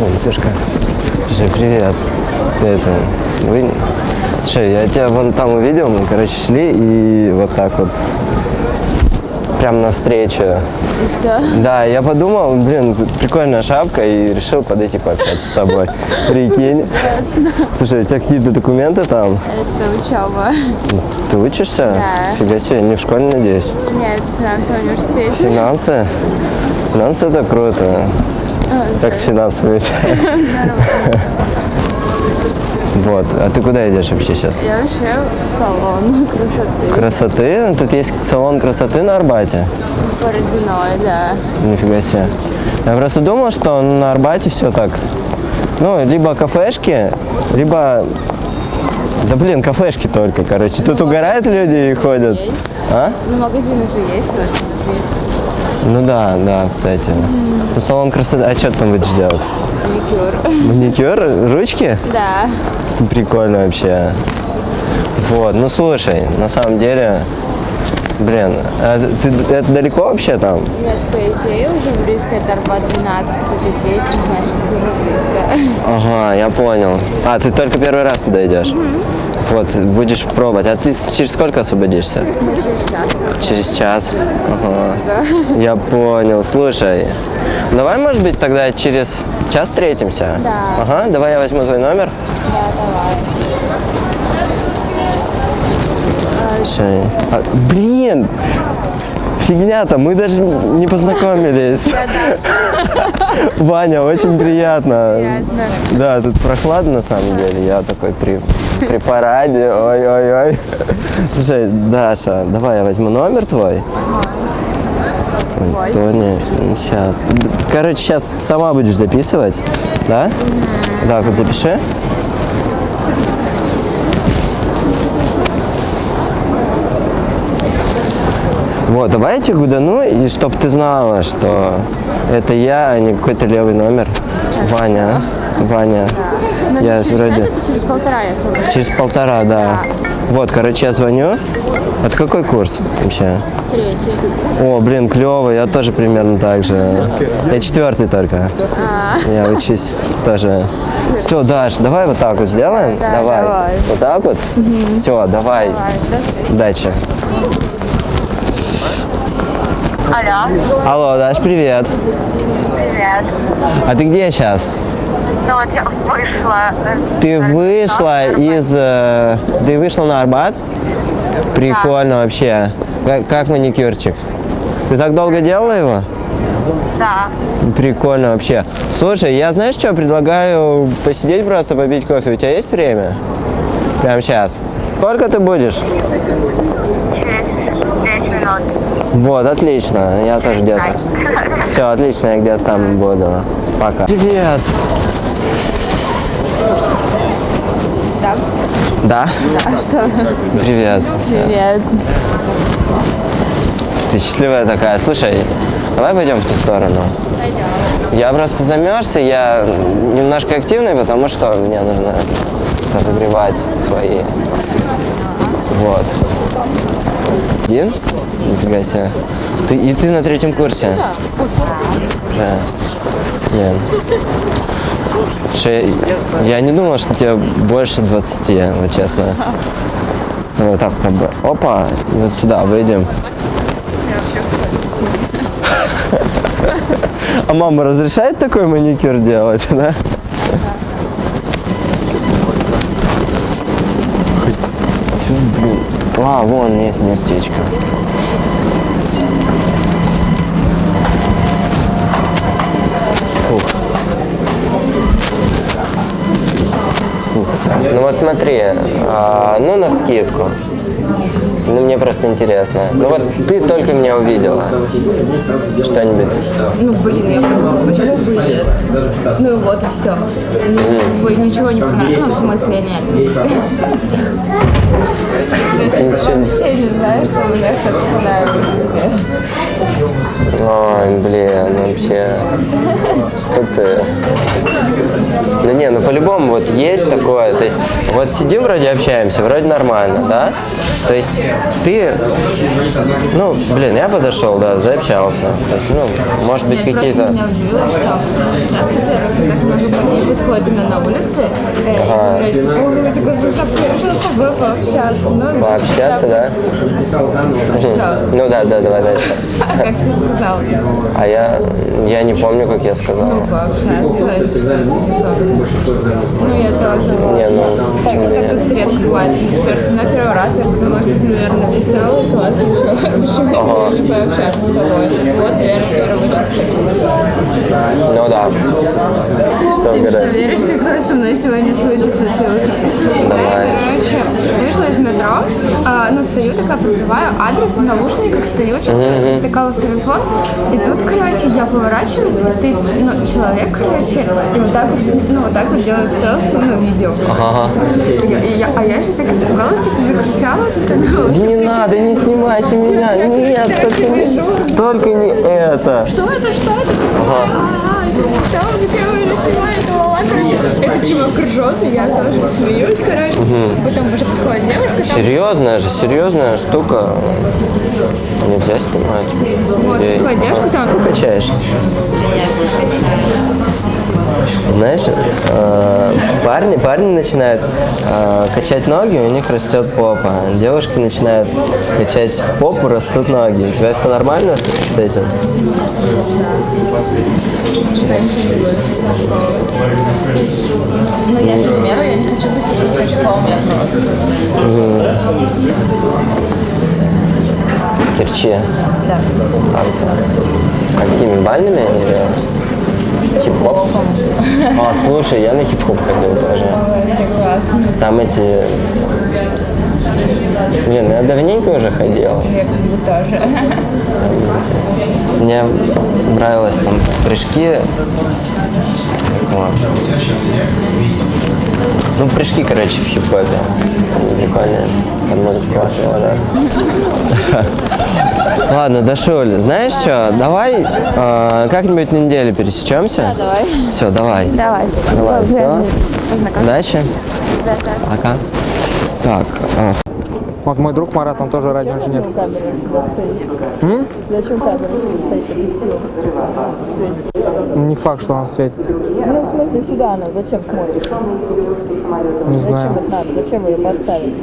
Ой, Витюшка. Слушай, привет. Ты это, вы... Слушай, я тебя вон там увидел, мы, короче, шли и вот так вот прям навстречу. И что? Да, я подумал, блин, прикольная шапка и решил подойти пообщаться с тобой. Прикинь. Слушай, у тебя какие-то документы там? Это учеба. Ты учишься? Да. Фига себе, не в школе, надеюсь? Нет, в финансовом университете. Финансы? Финансы это круто. Как с финансами у? Вот. А ты куда идешь вообще сейчас? Я вообще в салон красоты. Красоты? Тут есть салон красоты на Арбате. Бородиной, да. Нифига себе. Я просто думал, что на Арбате все так. Ну, либо кафешки, либо... Да блин, кафешки только, короче. Тут угорают люди и ходят. Есть. А? Ну, магазины же есть, вот смотри. Ну да, да, кстати. Ну, салон красоты. А что ты там будешь делать? Маникюр. Маникюр? Ручки? Да. Прикольно вообще. Вот, ну слушай, на самом деле, блин, а ты, это далеко вообще там? Нет, по идее уже близко, это Арбат 12, это 10, значит уже близко. Ага, я понял. А, ты только первый раз туда идешь? Вот, будешь пробовать. А ты через сколько освободишься? Через час. Через час. Ага. Я понял. Слушай, давай, может быть, тогда через час встретимся? Да. Ага, давай я возьму твой номер. Да, давай. Слушай, а, блин, фигня-то, мы даже не познакомились. Ваня, очень приятно. Приятно. Да, тут прохладно на самом деле. Я такой при, при параде. Ой-ой-ой. Слушай, Даша, давай я возьму номер твой. Ой. Тоня, сейчас. Короче, сейчас сама будешь записывать, да? Да, вот запиши. Вот, давай я тебе гудану, и чтоб ты знала, что это я, а не какой-то левый номер. Ваня, Ваня. Ну, Я через вроде- час, это через полтора я освобожусь. Через полтора, да. Вот, короче, я звоню. Это какой курс вообще? Третий. О, блин, клево, я тоже примерно так же. Я четвертый только. А, Я учусь тоже. Все, Даш, давай вот так вот сделаем. Да, давай. давай. Вот так вот. Все, давай. давай, Удачи. Алло, Алло, Даш, привет. привет. А ты где сейчас? Ну вот я вышла. Ты вышла из... Ты вышла на Арбат? Прикольно вообще. Как, как маникюрчик? Ты так долго делала его? Да. Прикольно вообще. Слушай, я знаешь что, предлагаю посидеть просто, попить кофе. У тебя есть время? Прямо сейчас. Сколько ты будешь? Через 5 минут. Вот, отлично. Я тоже где-то. Все, отлично, я где-то там буду. Пока. Привет. Да? А что? Привет. Привет. Ты счастливая такая. Слушай, давай пойдем в ту сторону. Пойдем. Я просто замерз, и я немножко активный, потому что мне нужно разогревать свои. Вот. Один? Нифига себе. Ты, и ты на третьем курсе? Да. Да. Нет. Слушай, я, я не думал, что тебе больше 20, вот честно. Вот так. Опа, и вот сюда выйдем. А мама разрешает такой маникюр делать, да? А, вон есть местечко. Ну вот смотри, а, ну на скидку. Ну мне просто интересно. Ну вот ты только меня увидела. Что-нибудь. Ну, блин, я почему бы нет? Ну, вот и все. Ой, ничего не понравилось. Ну, в смысле, нет. Не- Вообще не знаю, что мне что-то понравилось тебе. Ой, блин, вообще. Что ты? Ну не, ну по-любому вот есть такое. То есть вот сидим вроде общаемся, вроде нормально, да? То есть ты, ну, блин, я подошел, да, заобщался. То есть, ну, может быть, какие-то... меня удивило, что сейчас, во-первых, так много парней на улице, э, и Ага. говорят, «О, такой, слушай, я решила с тобой пообщаться. Ну, Пообщаться, да? Ну да, да, давай дальше. А как ты сказал? А я, я не помню, как я сказал. Ну, пообщаться, Ну, я тоже. Не, ну, почему Так нет? тут редко бывает. Кажется, на первый раз я подумала, что ты, наверное, веселый, классный чувак. Почему Ага. я решила пообщаться с тобой? Вот, наверное, первую очередь. Ну да. Ты что, веришь, какой со мной сегодня случай случился? Давай. Я, короче, вышла из метро, а, ну, стою такая, пробиваю адрес в наушниках, стою, что-то втыкала в телефон, и тут, короче, я поворачиваюсь, и стоит, ну, человек, короче, и вот так вот, ну, вот так вот делает селфи, ну, видео. Ага. Я- я- а я же так испугалась, что-то закричала, такая, ну, Не надо, не снимайте меня. Нет, только не, только не это. что это, что это? Ага. А, что, зачем вы меня снимаете? Этот чувак ржет, и я тоже смеюсь, короче. Потом уже подходит девушка, там, Серьезная же, серьезная штука. Нельзя снимать. вот, подходит девушка, там, Ну, качаешь. Знаешь, э, парни, парни начинают э, качать ноги, у них растет попа. Девушки начинают качать попу, растут ноги. У тебя все нормально с, с этим? ну, я примеру, я не хочу быть качком, я просто. Кирчи, Да. танцы. Какими бальными или хип-хоп? А, слушай, я на хип-хоп ходил тоже. Классно. Там эти... Блин, я давненько уже ходил. Я как бы тоже. Мне нравилось там прыжки. Вот. Ну, прыжки, короче, в хип-хопе. Они прикольные. Под музыку классно ложатся. Ладно, Дашуль, знаешь что, давай э, как-нибудь на неделю пересечемся. Давай. Все, давай. Давай. Давай, все. Удачи. Да, Пока. Так, а, Вот мой друг Марат, он тоже радиоинженер. камера сюда стоит? Зачем камера сюда стоит. Не факт, что он светит. Ну, в смысле, сюда она зачем смотрит? Не знаю. Зачем это надо? Зачем вы ее поставили?